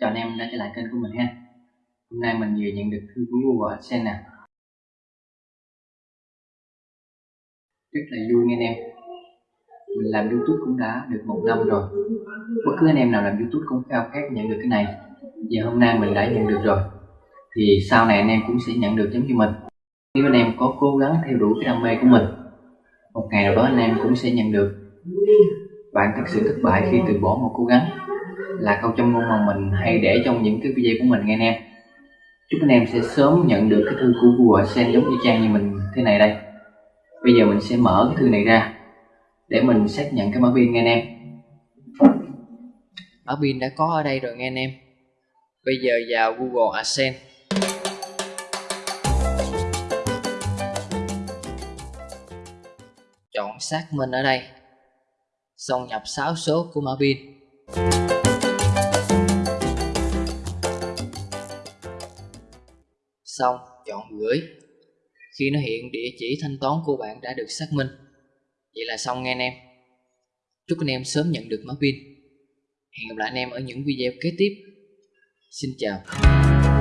Chào anh em đã trở lại kênh của mình ha. Hôm nay mình vừa nhận được thư của Google AdSense nè. Rất là vui nghe anh em. Mình làm Youtube cũng đã được một năm rồi. Bất cứ anh em nào làm Youtube cũng khao khát nhận được cái này. Giờ hôm nay mình đã nhận được rồi. Thì sau này anh em cũng sẽ nhận được giống như mình. Nếu anh em có cố gắng theo đuổi cái đam mê của mình, Một ngày nào đó anh em cũng sẽ nhận được. Bạn thật sự thất bại khi từ bỏ một cố gắng là câu châm ngôn mà mình hay để trong những cái video của mình nghe nè. Em chúc anh em sẽ sớm nhận được cái thư của Google Sen giống như trang như mình thế này đây. Bây giờ mình sẽ mở cái thư này ra để mình xác nhận cái mã pin nghe anh em. Mã pin đã có ở đây rồi nghe anh em. Bây giờ vào Google AdSense chọn xác minh ở đây. Xong nhập 6 số của mã pin. Xong, chọn gửi. Khi nó hiện, địa chỉ thanh toán của bạn đã được xác minh. Vậy là xong nghe anh em. Chúc anh em sớm nhận được mã pin. Hẹn gặp lại anh em ở những video kế tiếp. Xin chào.